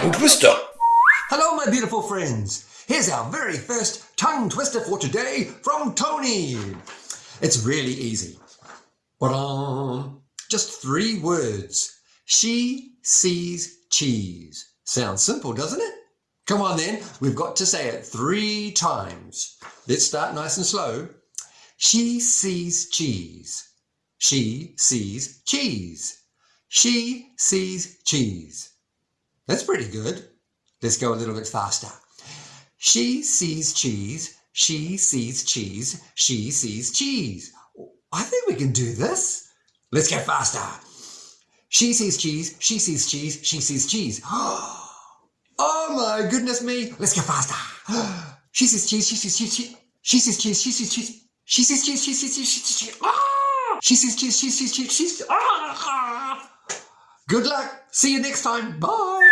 tongue twister. Hello, my beautiful friends. Here's our very first tongue twister for today from Tony. It's really easy. Just three words. She sees cheese. Sounds simple, doesn't it? Come on then, we've got to say it three times. Let's start nice and slow. She sees cheese. She sees cheese. She sees cheese. That's pretty good. Let's go a little bit faster. She sees cheese. She sees cheese. She sees cheese. I think we can do this. Let's get faster. She sees cheese. She sees cheese. She sees cheese. Oh my goodness me. Let's get faster. She sees cheese. She sees cheese. She sees cheese. She sees cheese. She sees cheese. She sees cheese. She sees cheese. She sees cheese. She sees cheese. She sees. Good luck. See you next time. Bye.